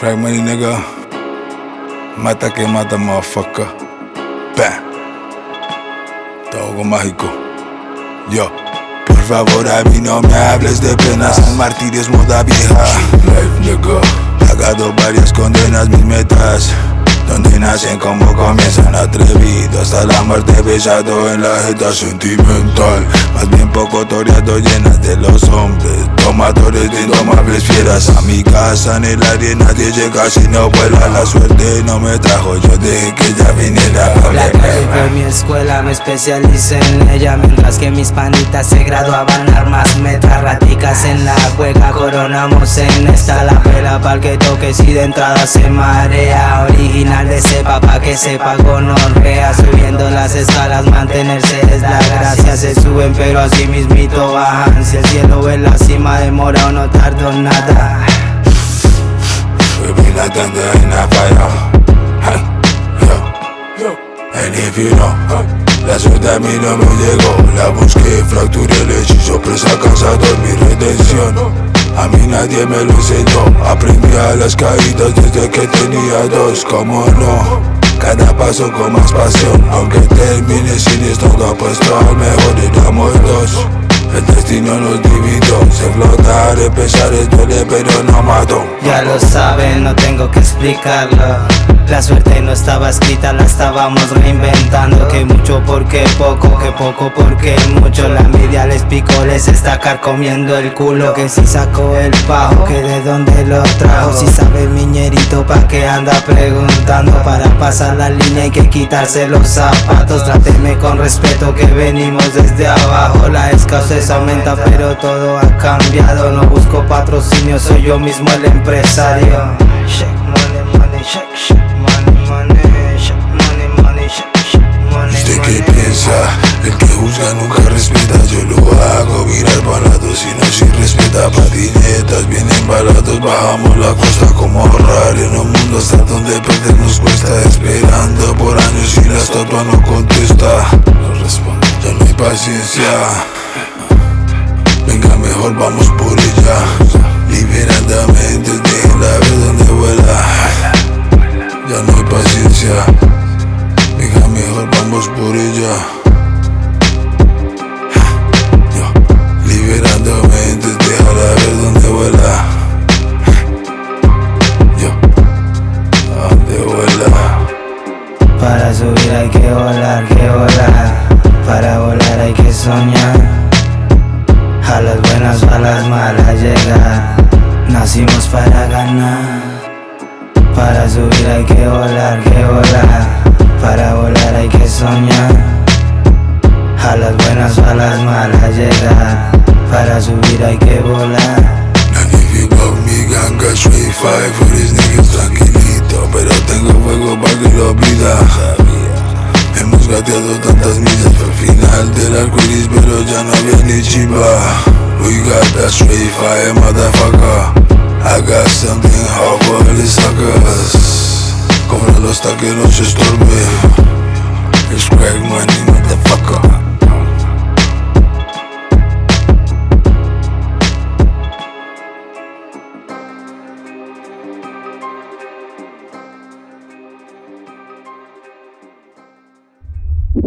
Crack money, nigga. Mata que mata, motherfucker. Bam. Todo mágico. Yo. Por favor, a mí no me hables de penas. San Martín es moda vieja. Life, nigga. Pagado varias condenas, mis metas. Como comienzan atrevido Hasta la muerte besado en la jeta sentimental. Más bien poco toreado llenas de los hombres. Tomadores de indomables fieras A mi casa en el área nadie llega si no vuela La suerte no me trajo, yo dejé que ya viniera La calle fue mi escuela, me especialicé en ella Mientras que mis panitas se graduaban armas Metas raticas en la juega Coronamos en esta la pela pa'l que toque si de entrada se marea Original sepa pa' que sepa con honrea Subiendo las escalas, mantenerse es la gracia. Se suben pero así mismito bajan. Si el cielo ve la cima demora o no tardo nada. We be like thunder in fire. Hey, yo. And if you La suerte a mí no me llegó La busqué, fracturé el hechizo a mí nadie me lo enseñó. Aprendí a las caídas desde que tenía dos. Como no, cada paso con más pasión. Aunque termine sin esto apuesto al mejor éramos dos el destino nos dividió, se flotar, empezar es duele pero no mató Ya lo saben, no tengo que explicarlo. La suerte no estaba escrita, la estábamos reinventando. Que mucho porque poco, que poco porque mucho. La envidia les picó, les está carcomiendo el culo. Que si sacó el pajo, que de dónde lo trajo. Si sabe miñerito pa' que anda preguntando Para pasar la línea hay que quitarse los zapatos. Tráteme con respeto que venimos desde abajo. La escasez aumenta pero todo ha cambiado. No busco patrocinio, soy yo mismo el empresario. ¿Usted qué piensa? El que juzga nunca respeta Yo lo hago. Virar balados y no si respeta. Patinetas Bien embalados bajamos la costa como ahorrar. En un mundo hasta donde perdernos cuesta Esperando por años y la estatua no contesta. No responde, ya no hay paciencia mejor vamos por ella. Liberadamente déjenla ver donde vuela. Ya no hay paciencia. Venga mejor vamos por ella. Liberando mentes, déjala ver donde vuela. Yo, donde vuela. Para subir hay que volar, que volar. Para volar hay que soñar las buenas o a las malas llegar Nacimos para ganar. Para subir hay que volar, que volar. Para volar hay que soñar. A las buenas o a las malas llegar Para subir hay que volar. Pero tengo fuego Hemos gateado tantas millas al final del arco iris Pero ya no había ni chimba. We got that straight fire, motherfucker. I got something hot for the suckers. Cóbralo hasta que no se estorbe. It's crack money, motherfucker